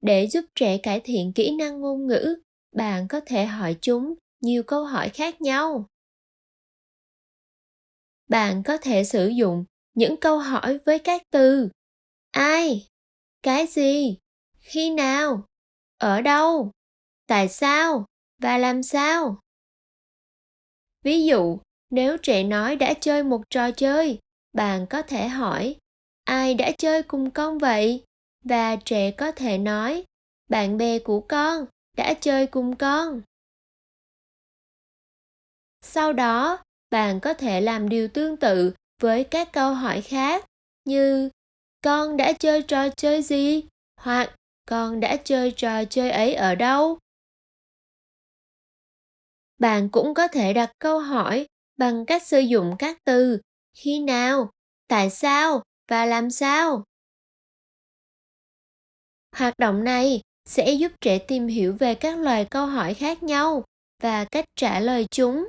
để giúp trẻ cải thiện kỹ năng ngôn ngữ, bạn có thể hỏi chúng nhiều câu hỏi khác nhau. Bạn có thể sử dụng những câu hỏi với các từ. Ai? Cái gì? Khi nào? Ở đâu? Tại sao? Và làm sao? Ví dụ, nếu trẻ nói đã chơi một trò chơi, bạn có thể hỏi, ai đã chơi cùng con vậy? Và trẻ có thể nói, bạn bè của con đã chơi cùng con. Sau đó, bạn có thể làm điều tương tự với các câu hỏi khác như, con đã chơi trò chơi gì? hoặc, con đã chơi trò chơi ấy ở đâu? Bạn cũng có thể đặt câu hỏi bằng cách sử dụng các từ khi nào tại sao và làm sao hoạt động này sẽ giúp trẻ tìm hiểu về các loài câu hỏi khác nhau và cách trả lời chúng.